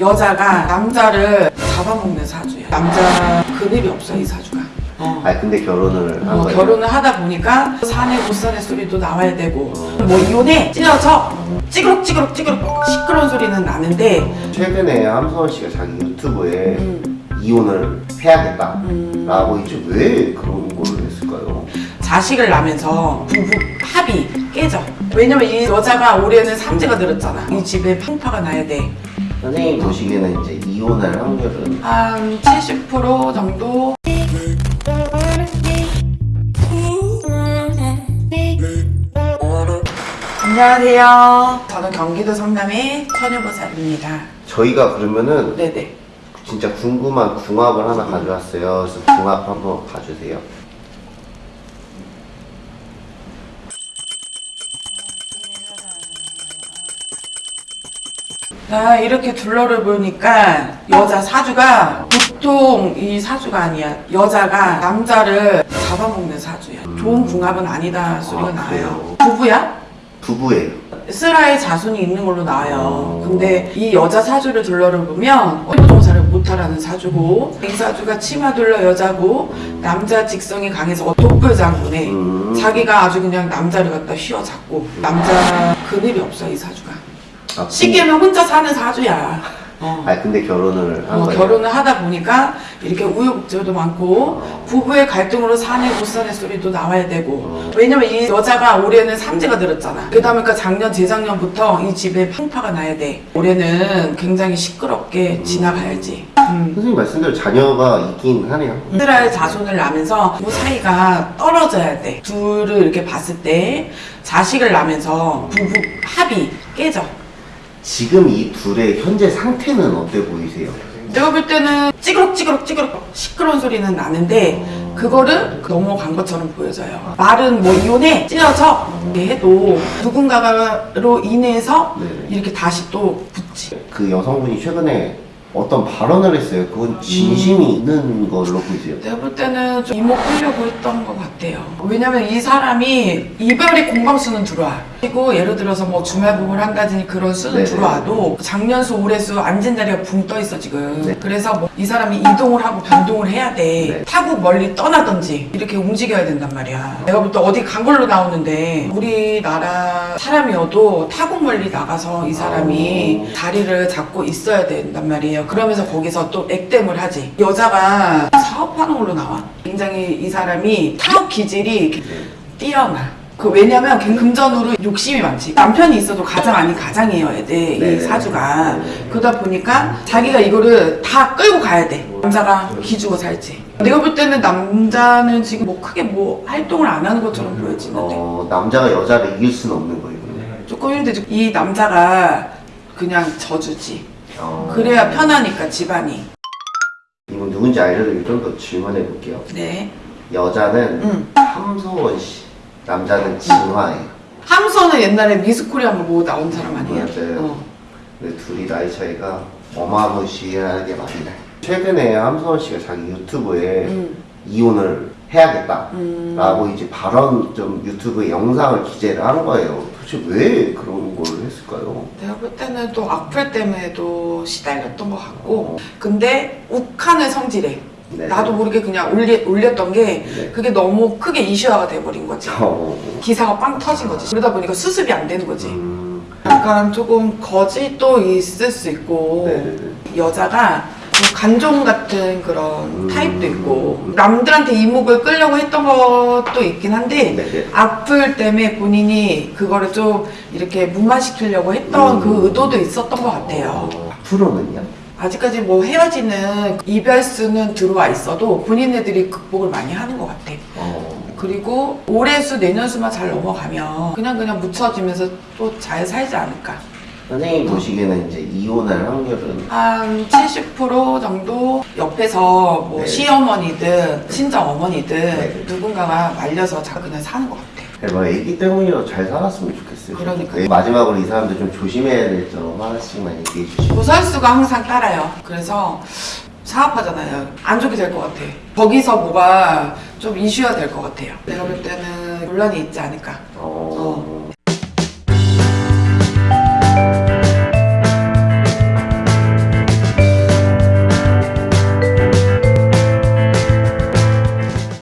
여자가 남자를 잡아먹는 사주야. 남자 그늘이 없어 이 사주가. 어. 아 근데 결혼을 한 어, 거예요? 결혼을 하다 보니까 사내 못사내 소리도 나와야 되고 뭐 이혼해 찢어져 찌그럭 찌그럭 시끄러운 소리는 나는데 최근에 함서원 씨가 자기 유튜브에 음, 이혼을 해야겠다 음, 라고 이제 왜 그런 걸 했을까요? 자식을 낳으면서 부부 합이 깨져 왜냐면 이 여자가 올해는 삼재가 늘었잖아 이 집에 풍파가 나야 선생님 보시기에는 이제 이혼할 확률은 돼한70% 정도? 안녕하세요. 저는 경기도 성남의 처녀보살입니다. 저희가 그러면은 네네. 진짜 궁금한 궁합을 하나 가져왔어요. 그래서 궁합 한번 봐주세요 나 이렇게 둘러를 보니까 여자 사주가 보통 이 사주가 아니야. 여자가 남자를 잡아먹는 사주야. 좋은 궁합은 아니다 소리가 아. 그래요? 부부야? 부부예요 슬라의 자손이 있는 걸로 나와요. 어. 근데 이 여자 사주를 둘러를 보면 호종사를 못하라는 사주고 이 사주가 치마 둘러 여자고 남자 직성이 강해서 독불장군에 음. 자기가 아주 그냥 남자를 갖다 휘어잡고 남자 그늘이 없어 이 사주가. 아, 쉽게면 혼자 사는 사주야. 어. 아 근데 결혼을 한 어? 결혼을 하다 보니까 이렇게 우여곡절도 많고 부부의 갈등으로 사내 못 사내 소리도 나와야 되고 어. 왜냐면 이 여자가 올해는 삼재가 들었잖아 그러다 보니까 작년 재작년부터 이 집에 풍파가 나야 돼 올해는 굉장히 시끄럽게 지나가야지 음. 선생님 말씀대로 자녀가 있긴 하네요 이스라엘 자손을 낳으면서 부부 사이가 떨어져야 돼 둘을 이렇게 봤을 때 자식을 낳으면서 부부 합이 깨져 지금 이 둘의 현재 상태는 어때 보이세요? 내가 볼 때는 찌그럭 찌그럭 찌그럭 시끄러운 소리는 나는데 그거를 넘어간 것처럼 보여져요. 말은 뭐 이혼해 찢어져 이렇게 해도 누군가로 인해서 네. 이렇게 다시 또 붙지. 그 여성분이 최근에 어떤 발언을 했어요 그건 진심이 있는 걸로 보이세요? 내가 볼 때는 좀 이목 끌려고 했던 것 같아요. 왜냐면 이 사람이 이별의 공방수는 들어와. 그리고 예를 들어서 뭐 주말부부를 한다든지 그런 수는 네네. 들어와도 작년수 올해수 앉은 자리가 붕 떠 있어 지금. 네. 그래서 뭐 이 사람이 이동을 하고 변동을 해야 돼. 네. 타국 멀리 떠나든지 이렇게 움직여야 된단 말이야. 내가 볼 때 어디 간 걸로 나오는데 우리나라 사람이어도 타국 멀리 나가서 이 사람이 어. 자리를 잡고 있어야 된단 말이에요. 그러면서 거기서 또 액땜을 하지. 여자가 사업하는 걸로 나와. 굉장히 이 사람이 사업 기질이 뛰어나. 그 왜냐면 걔 금전으로 욕심이 많지. 남편이 있어도 가장 아닌 가장이어야 돼. 이 네네. 사주가. 네. 그러다 보니까 자기가 이거를 다 끌고 가야 돼. 남자가 기주고 살지. 내가 볼 때는 남자는 지금 뭐 크게 뭐 활동을 안 하는 것처럼 보여지는데 어, 남자가 여자를 이길 수는 없는 거예요 조금 힘들지. 이 남자가 그냥 져주지. 어, 그래야 편하니까 집안이. 이건 누군지 알려드리고 좀 더 질문해 볼게요 네. 여자는 응. 함소원 씨 남자는 진화예요 함선은 옛날에 미스코리아 뭐 나온 사람 아니에요? 맞아요. 어. 근데 둘이 나이 차이가 어마무시하게 많이 나요 최근에 함소원 씨가 자기 유튜브에 음. 이혼을 해야겠다 음. 라고 이제 발언 좀 유튜브에 영상을 기재를 한 거예요 도대체 왜 그런 걸 했을까요? 내가 볼 때는 또 악플 때문에도 시달렸던 것 같고 근데 욱하는 성질에 네. 나도 모르게 그냥 올리, 올렸던 게 네. 그게 너무 크게 이슈화가 돼버린 거지 어, 기사가 빵 터진 거지 그러다 보니까 수습이 안 되는 거지 음, 약간 조금 거짓도 있을 수 있고 네네네. 여자가 좀 간종 같은 그런 음. 타입도 있고 남들한테 이목을 끌려고 했던 것도 있긴 한데 네네. 악플 때문에 본인이 그거를 좀 이렇게 무마시키려고 했던 음. 그 의도도 있었던 것 같아요. 어, 앞으로는요? 아직까지 뭐 헤어지는 이별수는 들어와 있어도 본인네들이 극복을 많이 하는 것 같아. 어, 그리고 올해 수 내년 수만 잘 넘어가면 그냥 그냥 묻혀지면서 또 잘 살지 않을까. 선생님 보시기에는 이제 이혼할 확률은 한 70% 정도 옆에서 뭐 네. 시어머니든 친정 어머니든 네. 누군가가 말려서 자 그냥 사는 것 같아. 뭐 애기 때문이라도 잘 살았으면 좋겠어요 그러니까요. 네, 마지막으로 이 사람들 좀 조심해야 될 점 하나씩만 얘기해 주시고 보살수가 항상 따라요. 그래서 사업하잖아요. 안 좋게 될 것 같아. 거기서 뭐가 좀 이슈가 될것 같아요. 내가 볼 때는 논란이 있지 않을까. 어,